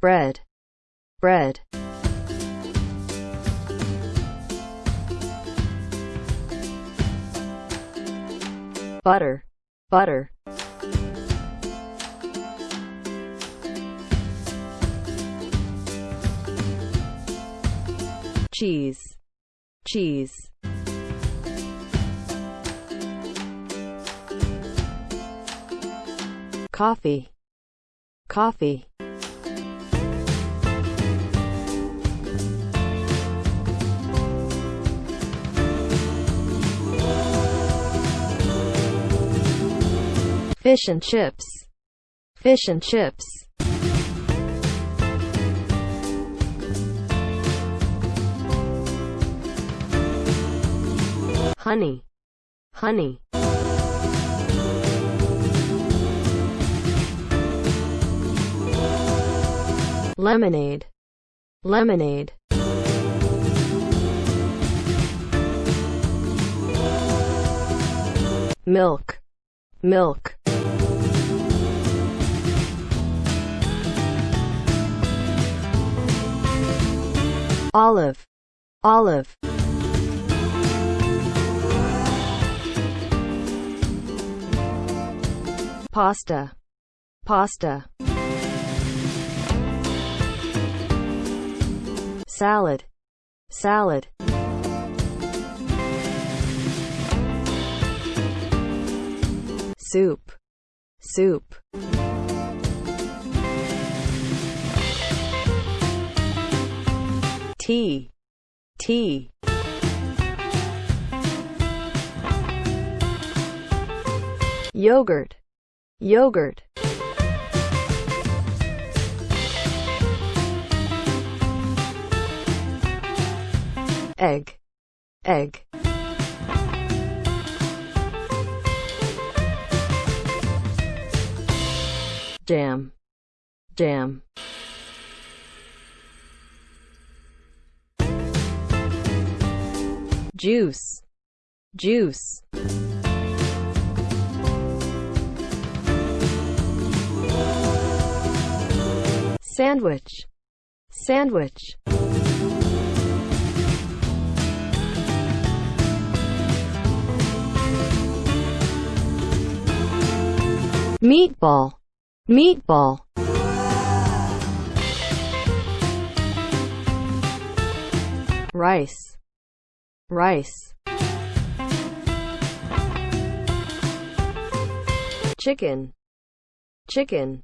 bread, bread. Butter, butter. Cheese, cheese. Coffee, coffee. Fish and chips, fish and chips. Honey, honey. Lemonade, lemonade. Milk, milk. Olive, olive. Pasta, pasta. Salad, salad. Soup, soup. Tea, tea. Yogurt, yogurt. Egg, egg. Jam, jam. Juice, juice. Sandwich, sandwich. Meatball, meatball. Rice, rice. Chicken, chicken.